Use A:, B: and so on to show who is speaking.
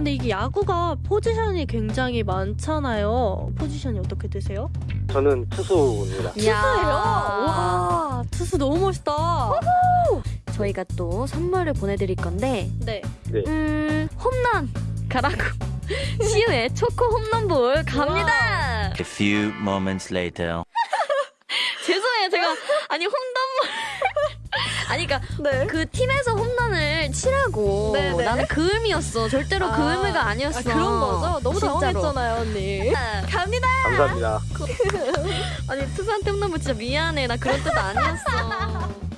A: 근데 이게 야구가 포지션이 굉장히 많잖아요. 포지션이 어떻게 되세요?
B: 저는 투수입니다.
A: 투수예요? 와, 투수 너무 멋있다.
C: 저희가 또 선물을 보내드릴 건데
A: 네.
C: 음 홈런 가라고 시우의 초코 홈런볼 갑니다.
D: A few moments later.
C: 죄송해요 제가 아니 홈런볼 아니 그니까
A: 네.
C: 그 팀에서 홈런을 치라고
A: 네, 네.
C: 나는 그 의미였어 절대로 그
A: 아,
C: 의미가 아니었어
A: 아, 그런 거죠? 너무
C: 진짜로.
A: 당황했잖아요, 언니. 갑니다.
B: 감사합니다.
C: 아니 투수한테 홈런볼 진짜 미안해 나 그런 뜻 아니었어